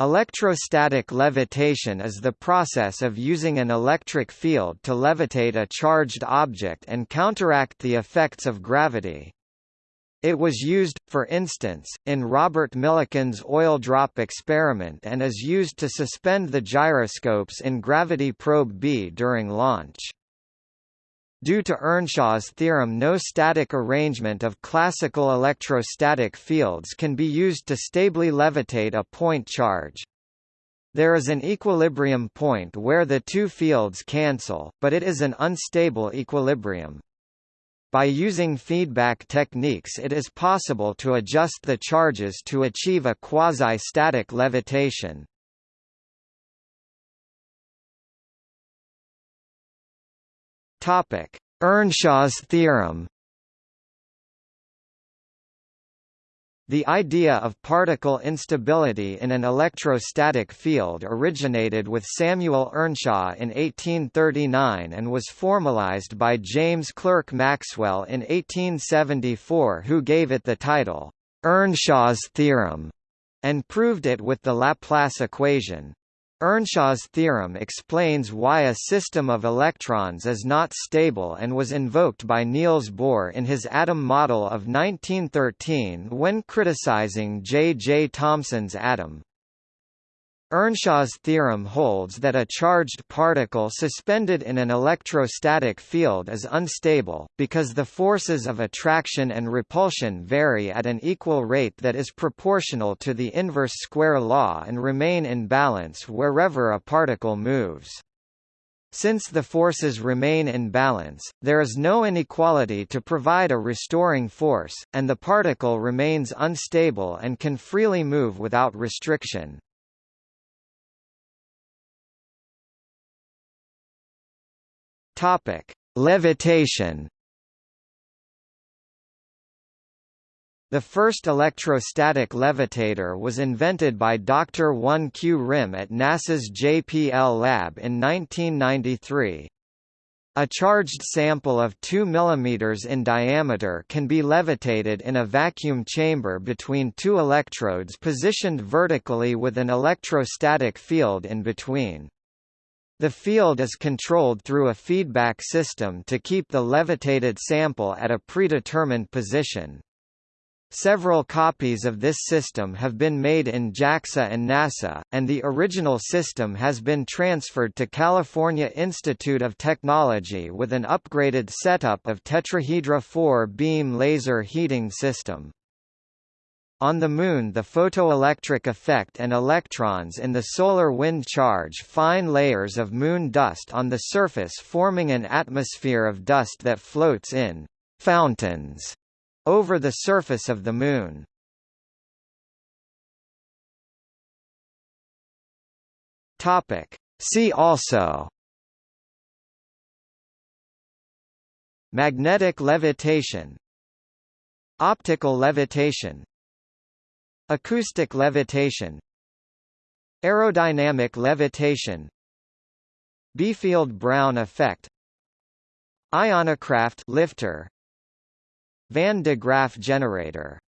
Electrostatic levitation is the process of using an electric field to levitate a charged object and counteract the effects of gravity. It was used, for instance, in Robert Millikan's oil drop experiment and is used to suspend the gyroscopes in Gravity Probe B during launch. Due to Earnshaw's theorem no static arrangement of classical electrostatic fields can be used to stably levitate a point charge. There is an equilibrium point where the two fields cancel, but it is an unstable equilibrium. By using feedback techniques it is possible to adjust the charges to achieve a quasi-static levitation. Topic: Earnshaw's theorem. The idea of particle instability in an electrostatic field originated with Samuel Earnshaw in 1839 and was formalized by James Clerk Maxwell in 1874 who gave it the title, Earnshaw's theorem, and proved it with the Laplace equation. Earnshaw's theorem explains why a system of electrons is not stable and was invoked by Niels Bohr in his atom model of 1913 when criticizing J. J. Thomson's atom. Earnshaw's theorem holds that a charged particle suspended in an electrostatic field is unstable, because the forces of attraction and repulsion vary at an equal rate that is proportional to the inverse square law and remain in balance wherever a particle moves. Since the forces remain in balance, there is no inequality to provide a restoring force, and the particle remains unstable and can freely move without restriction. Topic: Levitation. The first electrostatic levitator was invented by Dr. Won-Kyu Rhim at NASA's JPL lab in 1993. A charged sample of 2 mm in diameter can be levitated in a vacuum chamber between two electrodes positioned vertically with an electrostatic field in between. The field is controlled through a feedback system to keep the levitated sample at a predetermined position. Several copies of this system have been made in JAXA and NASA, and the original system has been transferred to California Institute of Technology with an upgraded setup of tetrahedra 4-beam laser heating system. On the Moon the photoelectric effect and electrons in the solar wind charge fine layers of Moon dust on the surface forming an atmosphere of dust that floats in «fountains» over the surface of the Moon. See also Magnetic levitation Optical levitation Acoustic levitation Aerodynamic levitation Biefeld-Brown effect Ionocraft lifter Van de Graaff generator